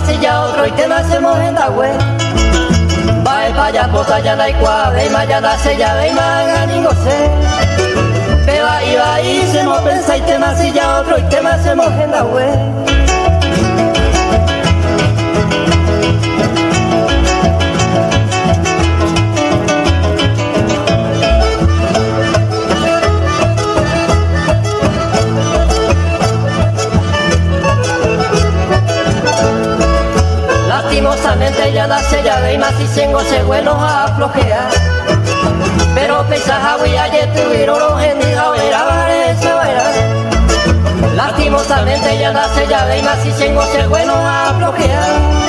y ya otro y se mo en la web. Va el paya, pota ya da igual, de ya de manga ni goce. Te va y se mo pensa y te y ya otro y se mo en la web. La sella de más y tengo se bueno a flojear. Pero pesa y ayer tuvieron los gendigos era esa era lastimosamente ya la sella de más y tengo se bueno a flojear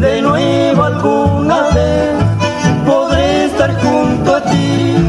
de nuevo alguna vez podré estar junto a ti.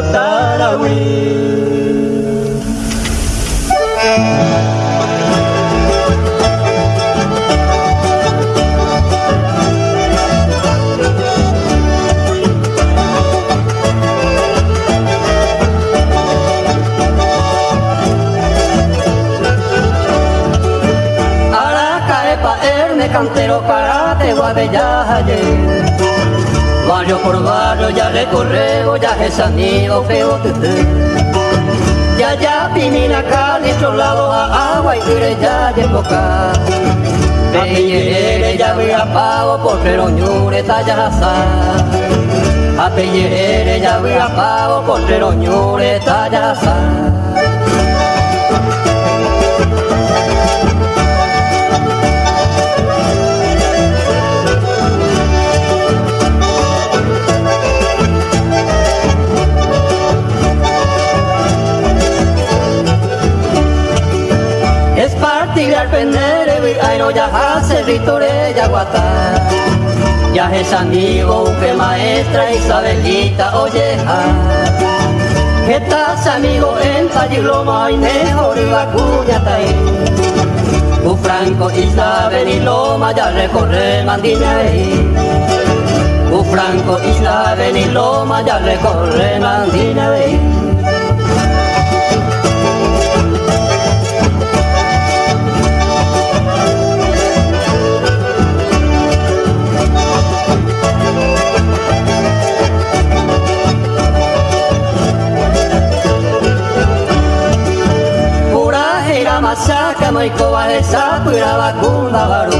Tarawih es amigo feo Ya ya pimina acá, nuestro lado a agua y tire ya de boca. Apeyere ya voy a pago por ñure talla asar. Apeyere ya voy a pago por ñure talla. Ya es amigo que maestra Isabelita oyeja que estás amigo en Talliloma y mejor iba cuya tai tu franco Isabel y Loma ya recorre mandina tu franco Isabel y Loma ya recorre mandina masaka maikoa esapura bakunda baru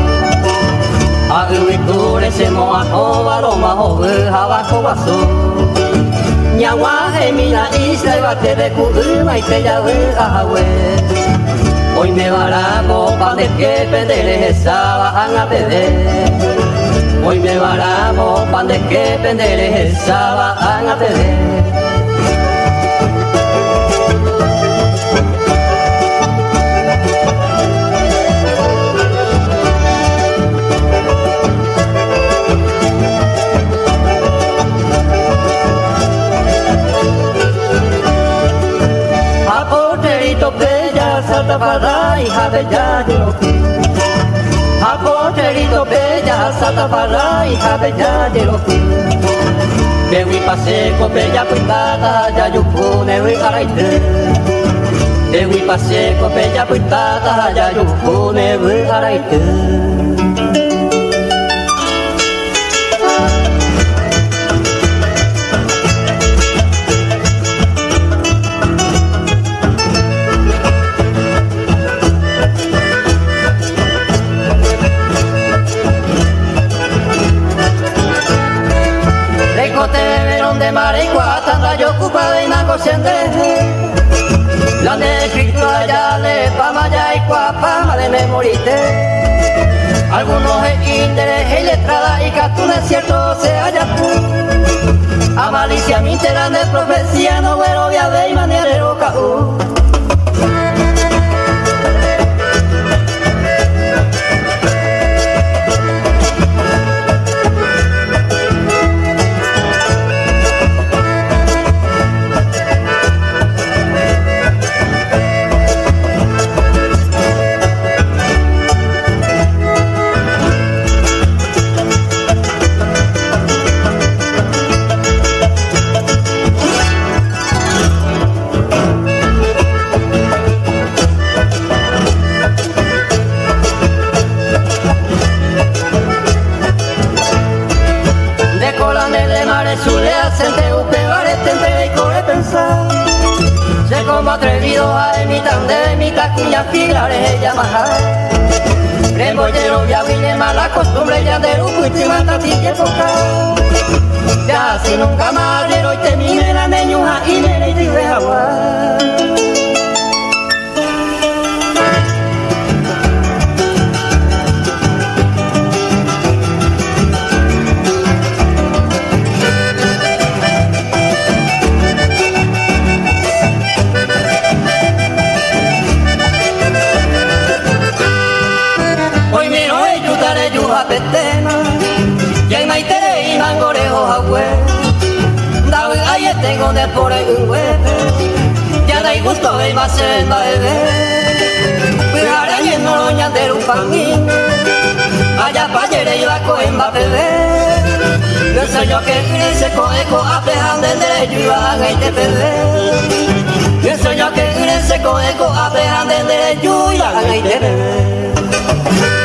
Agriculture se moa baro mahobu habako baso Nyawa mina isla bate de kuduma y te yawe ahawe Hoy me barago pa de pa de que pendere esa bajan a pedir salta para hija bella salta para hija de yayo. Bewi paseko bella puitada yayukune wi araite Bewi paseko bella puitada yayukune wi araite ocupada y La de Cristo allá le pama ya y cuapama de memorite Algunos es interés y letrada y captura cierto se haya A malicia mi de profecía no bueno via de manera caú atrevido a imitar de mi cuña filares ella maja Rembollero ya vine mala costumbre ya de un y mata ti que poca. Ya si nunca más y te mire la meñuja y me de agua gusto el base en baebe Cuidara yendo loña de un famín Allá pa' yere yo a coen va bebé Yo sé yo que crece con eco a pejan de derecho y bebé yo que crece con eco a pejan de derecho y bebé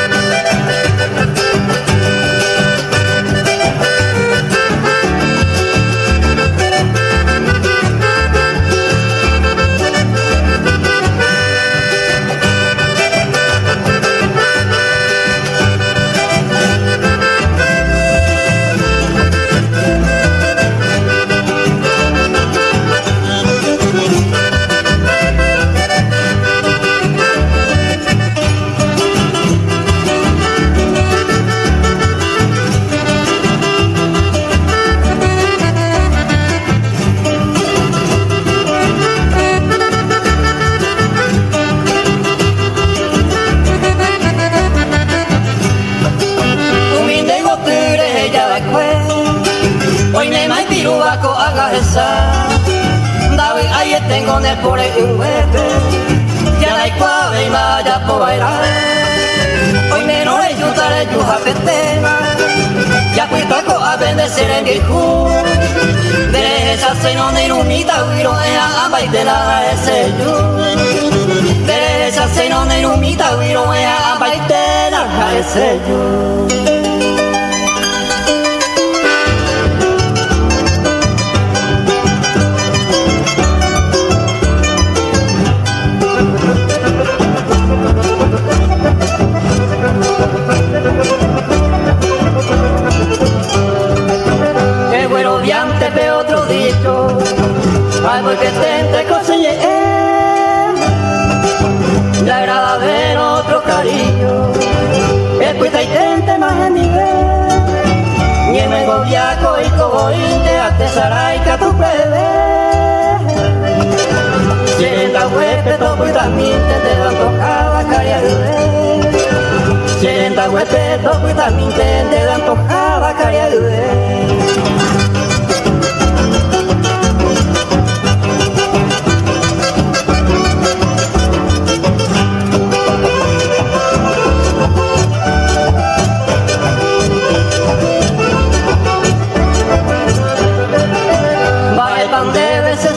de esa se no ne rumita huiro a ambai de la ese yo de esa se no ne rumita huiro a ambai de la Sienta huepe, toco y también te dan tocada caria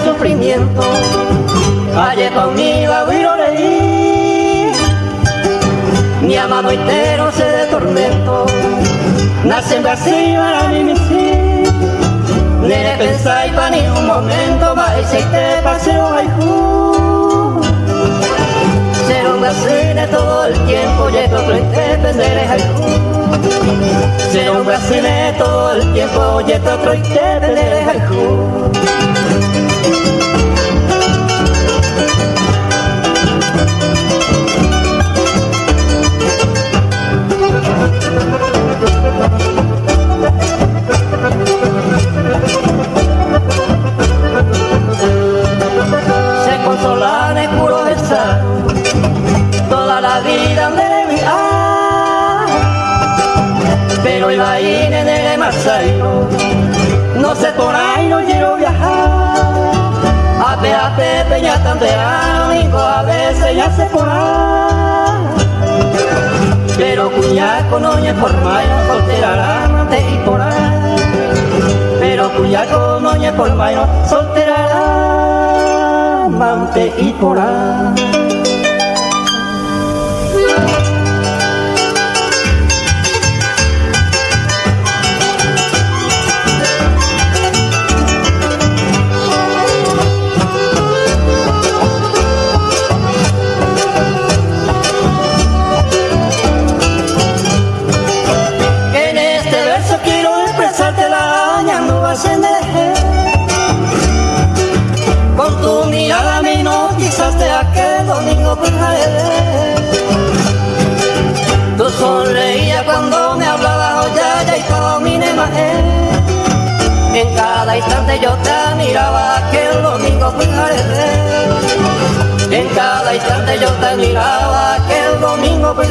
sufrimiento Aye conmigo agüiro leí. Mi amado entero se de tormento Nace en Brasil para mí mi sí. Nene pensáis para ni un momento Vais y te paseo ju Ser un brasileño todo el tiempo Y esto otro independer haiku Ser un brasileño todo el tiempo Y esto otro independer haiku Se consola de puro besar toda la vida de mi pero iba en el Marseille no sé por ahí no quiero viajar. A pe peña tan de a veces ya se por ahí pero cuñaco no es por mayo, soltera amante y por. Pero cuñaco no es por mayo, soltera amante y por. Yo te miraba aquel domingo por En cada instante yo te miraba aquel domingo por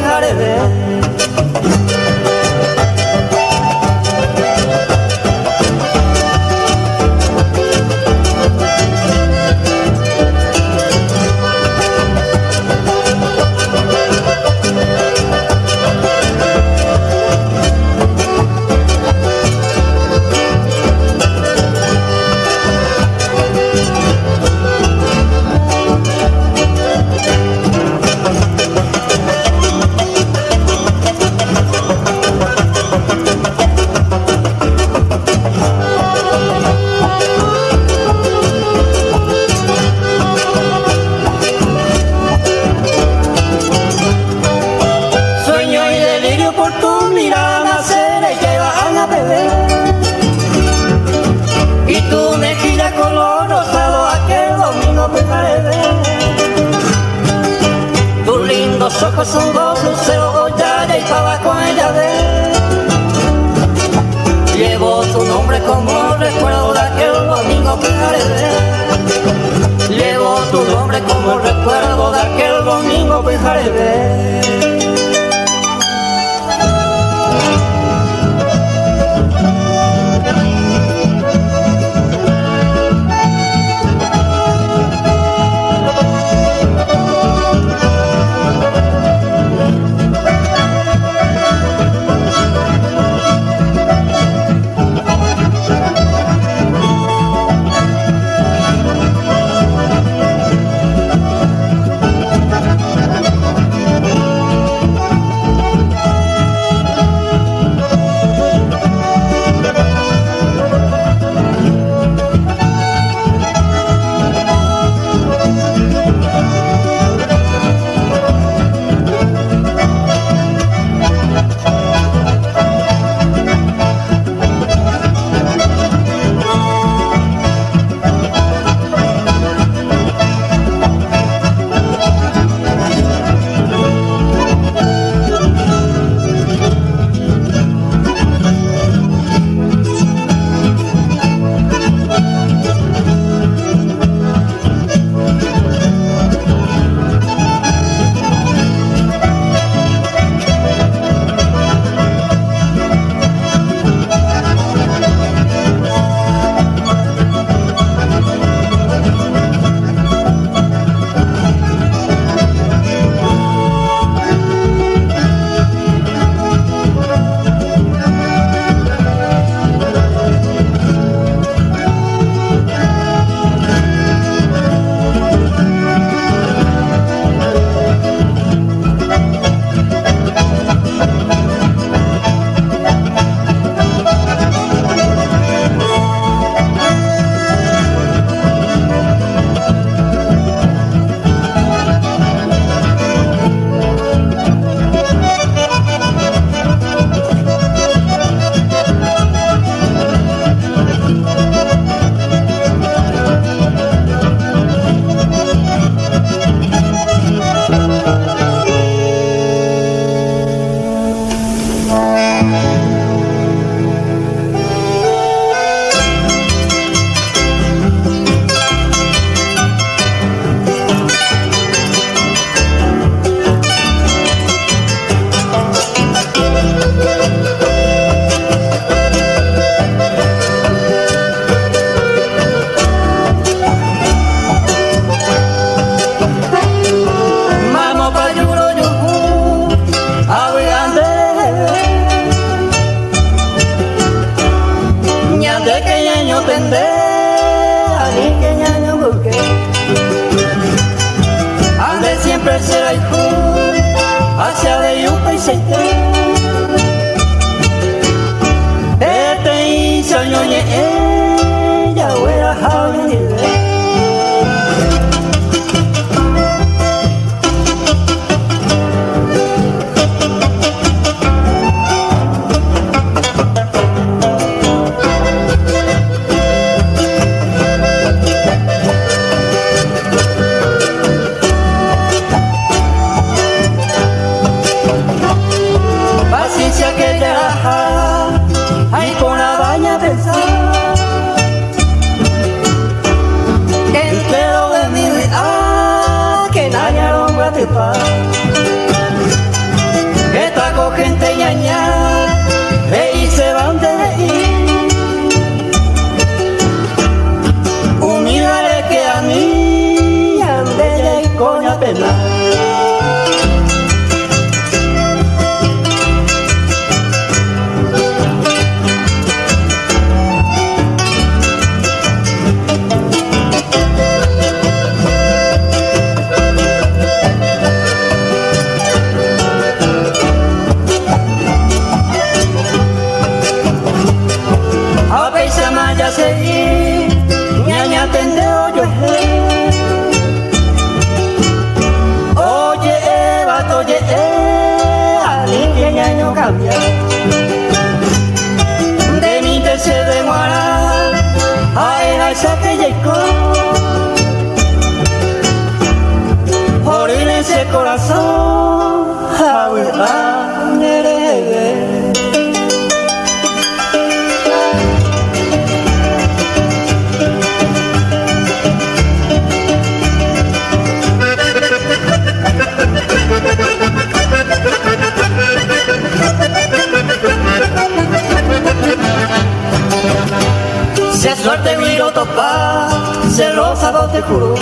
se lo sabrò te juro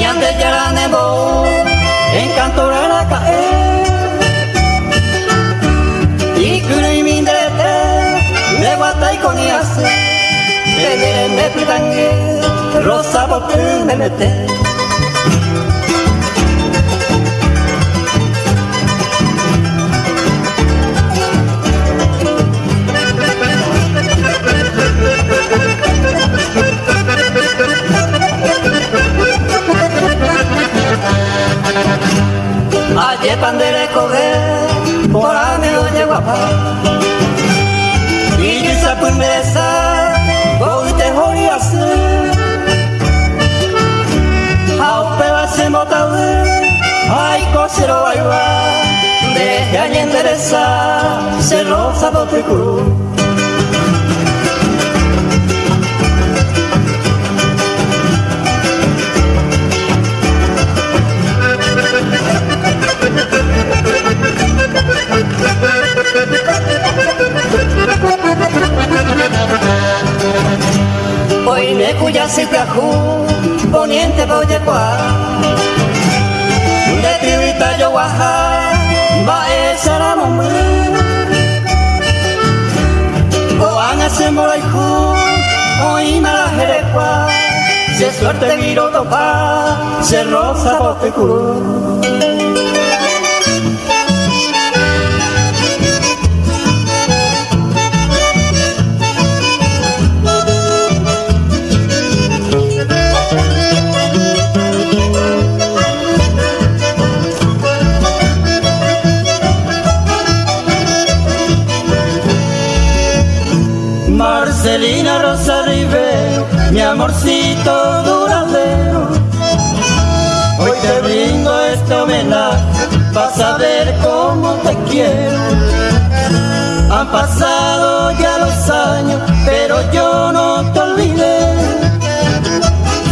Ñande Yaranebo en Cantoraraca Y Kuruimindrete me guatay con yase Tenere me pritangue lo sabrò te me mete Allí pandereko ge, porane oye guapa Iri sapun besa, goite hori asu Haupe base motaue, haiko zero aiba Deje allí endereza, cerro zapotecu Yahú, poniente Boyecuá, de Tribita Yoguajá, va a ser a Oana se moraiju, oima la jerecua, se suerte miro topa, se rosa potecurú. Angelina Rosa Rivero, mi amorcito duradero. Hoy te brindo este homenaje, vas a ver cómo te quiero. Han pasado ya los años, pero yo no te olvidé.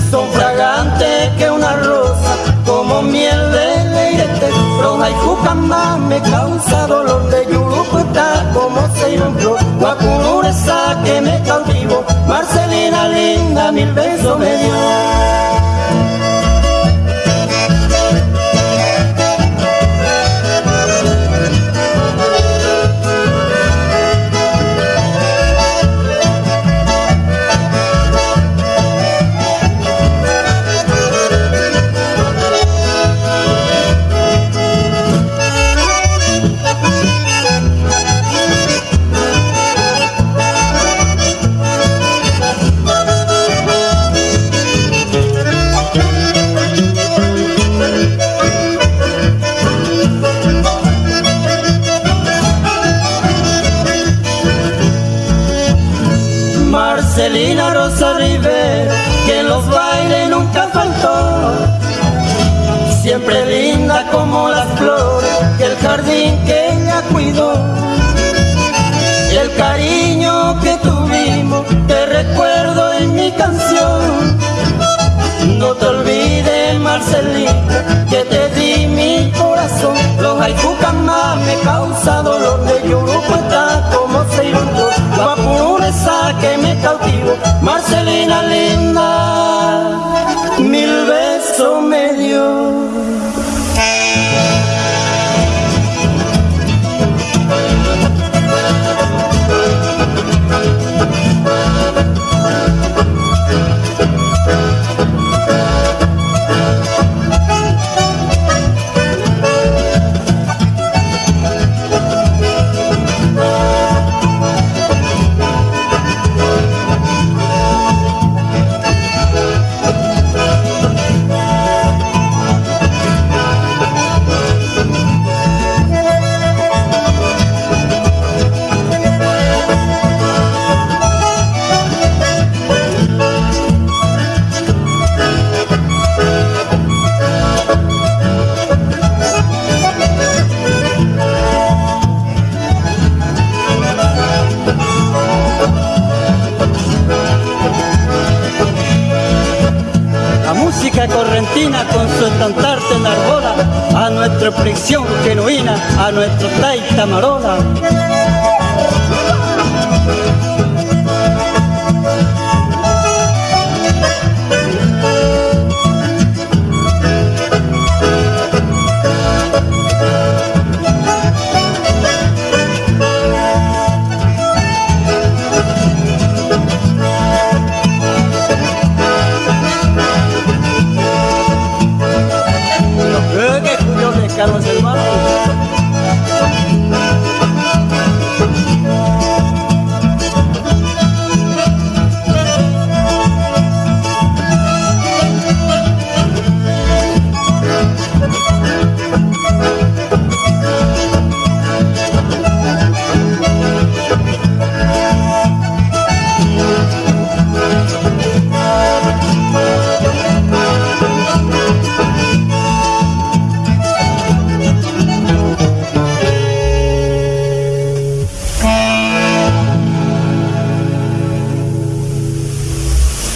Son fragantes que una rosa, como miel de leirete. Roja y cuca más me causa dolor de yuruco, está como se irón la pureza que me cautivo, Marcelina linda, mil besos me dio.